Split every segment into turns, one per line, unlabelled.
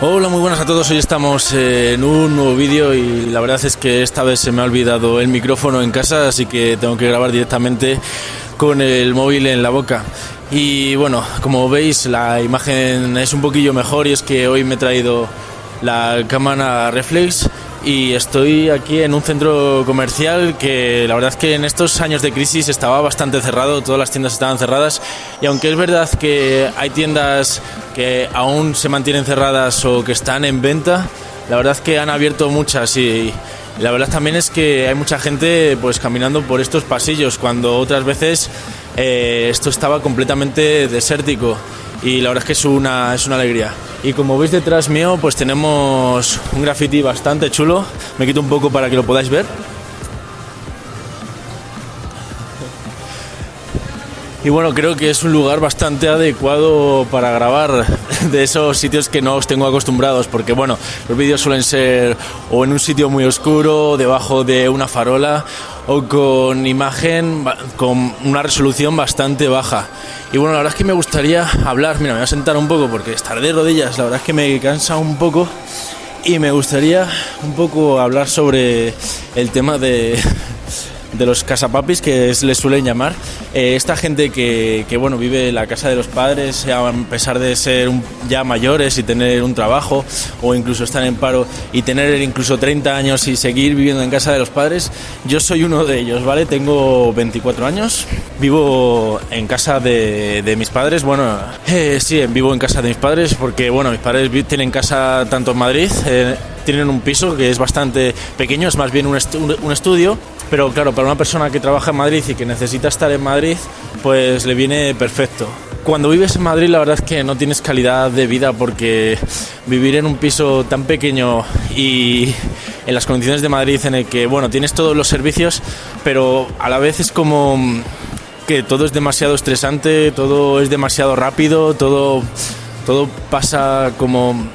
Hola, muy buenas a todos. Hoy estamos en un nuevo vídeo y la verdad es que esta vez se me ha olvidado el micrófono en casa, así que tengo que grabar directamente con el móvil en la boca. Y bueno, como veis la imagen es un poquillo mejor y es que hoy me he traído la cámara reflex y estoy aquí en un centro comercial que la verdad es que en estos años de crisis estaba bastante cerrado, todas las tiendas estaban cerradas y aunque es verdad que hay tiendas que aún se mantienen cerradas o que están en venta, la verdad es que han abierto muchas y la verdad también es que hay mucha gente pues caminando por estos pasillos cuando otras veces eh, esto estaba completamente desértico y la verdad es que es una, es una alegría. Y como veis detrás mío, pues tenemos un graffiti bastante chulo. Me quito un poco para que lo podáis ver. Y bueno, creo que es un lugar bastante adecuado para grabar de esos sitios que no os tengo acostumbrados, porque bueno, los vídeos suelen ser o en un sitio muy oscuro, debajo de una farola, o con imagen con una resolución bastante baja. Y bueno, la verdad es que me gustaría hablar, mira, me voy a sentar un poco porque estar de rodillas, la verdad es que me cansa un poco y me gustaría un poco hablar sobre el tema de de los casapapis que les suelen llamar. Eh, esta gente que, que, bueno, vive en la casa de los padres, a pesar de ser ya mayores y tener un trabajo, o incluso estar en paro y tener incluso 30 años y seguir viviendo en casa de los padres, yo soy uno de ellos, ¿vale? Tengo 24 años, vivo en casa de, de mis padres, bueno, eh, sí, vivo en casa de mis padres porque, bueno, mis padres tienen casa tanto en Madrid, eh, tienen un piso que es bastante pequeño, es más bien un, un estudio pero claro, para una persona que trabaja en Madrid y que necesita estar en Madrid, pues le viene perfecto. Cuando vives en Madrid la verdad es que no tienes calidad de vida porque vivir en un piso tan pequeño y en las condiciones de Madrid en el que, bueno, tienes todos los servicios, pero a la vez es como que todo es demasiado estresante, todo es demasiado rápido, todo, todo pasa como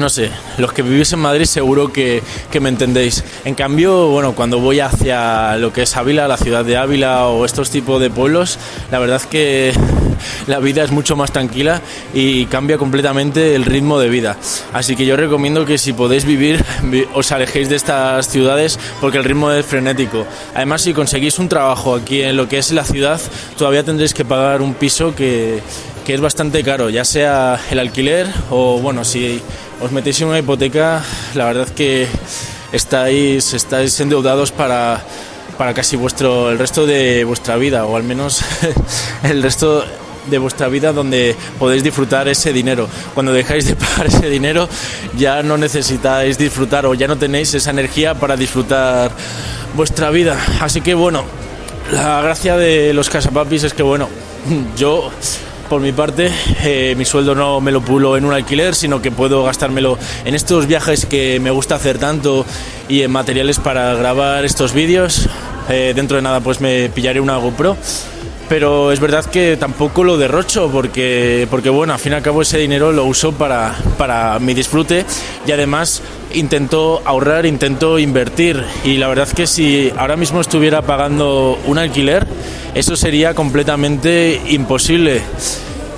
no sé, los que vivís en Madrid seguro que, me entendéis. En cambio, bueno, cuando voy hacia lo que es Ávila, la ciudad de Ávila o estos tipos de pueblos, la verdad es que la vida es mucho más tranquila y cambia completamente el ritmo de vida. Así que yo recomiendo que si podéis vivir, os alejéis de estas ciudades porque el ritmo es frenético. Además, si conseguís un trabajo aquí en lo que es la ciudad, todavía tendréis que pagar un piso que, que es bastante caro, ya sea el alquiler o, bueno, si os metéis en una hipoteca, la verdad que estáis, estáis endeudados para, para casi vuestro, el resto de vuestra vida, o al menos el resto de vuestra vida donde podéis disfrutar ese dinero. Cuando dejáis de pagar ese dinero ya no necesitáis disfrutar o ya no tenéis esa energía para disfrutar vuestra vida. Así que bueno, la gracia de los casapapis es que bueno, yo por mi parte, eh, mi sueldo no me lo pulo en un alquiler, sino que puedo gastármelo en estos viajes que me gusta hacer tanto y en materiales para grabar estos vídeos. Eh, dentro de nada pues me pillaré una GoPro pero es verdad que tampoco lo derrocho porque, porque bueno, al fin y al cabo ese dinero lo uso para, para mi disfrute y además intento ahorrar, intento invertir y la verdad que si ahora mismo estuviera pagando un alquiler, eso sería completamente imposible.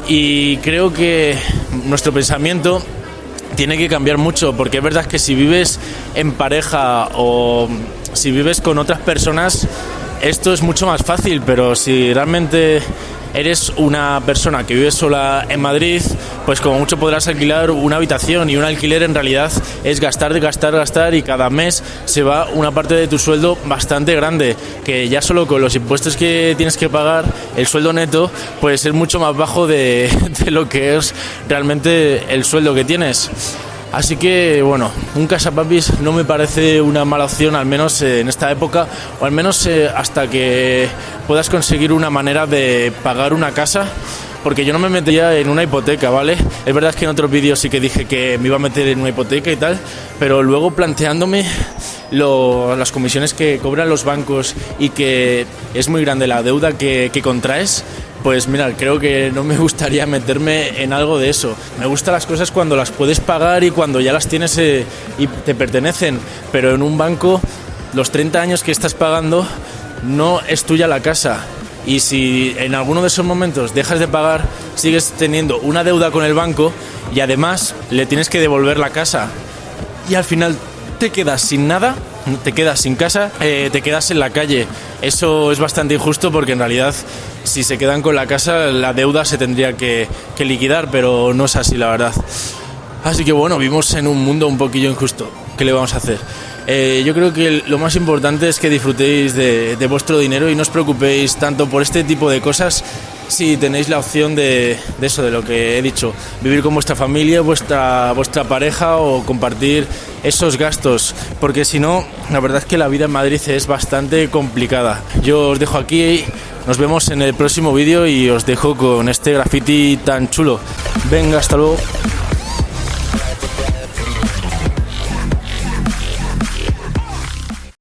Y creo que nuestro pensamiento tiene que cambiar mucho, porque es verdad que si vives en pareja o si vives con otras personas, esto es mucho más fácil, pero si realmente eres una persona que vive sola en Madrid, pues como mucho podrás alquilar una habitación y un alquiler en realidad es gastar, gastar, gastar y cada mes se va una parte de tu sueldo bastante grande, que ya solo con los impuestos que tienes que pagar, el sueldo neto puede ser mucho más bajo de, de lo que es realmente el sueldo que tienes. Así que bueno, un casapapis no me parece una mala opción, al menos eh, en esta época, o al menos eh, hasta que puedas conseguir una manera de pagar una casa porque yo no me metería en una hipoteca, ¿vale? Es verdad que en otros vídeos sí que dije que me iba a meter en una hipoteca y tal, pero luego planteándome las comisiones que cobran los bancos y que es muy grande la deuda que, que contraes, pues mira, creo que no me gustaría meterme en algo de eso. Me gustan las cosas cuando las puedes pagar y cuando ya las tienes eh, y te pertenecen, pero en un banco los 30 años que estás pagando no es tuya la casa. Y si en alguno de esos momentos dejas de pagar, sigues teniendo una deuda con el banco y además le tienes que devolver la casa. Y al final te quedas sin nada, te quedas sin casa, eh, te quedas en la calle. Eso es bastante injusto porque en realidad si se quedan con la casa la deuda se tendría que, liquidar, pero no es así la verdad. Así que bueno, vivimos en un mundo un poquillo injusto. ¿Qué le vamos a hacer? Eh, yo creo que lo más importante es que disfrutéis de, de, vuestro dinero y no os preocupéis tanto por este tipo de cosas si tenéis la opción de, de, eso, de lo que he dicho, vivir con vuestra familia, vuestra, vuestra pareja o compartir esos gastos, porque si no, la verdad es que la vida en Madrid es bastante complicada. Yo os dejo aquí, nos vemos en el próximo vídeo y os dejo con este graffiti tan chulo. Venga, hasta luego.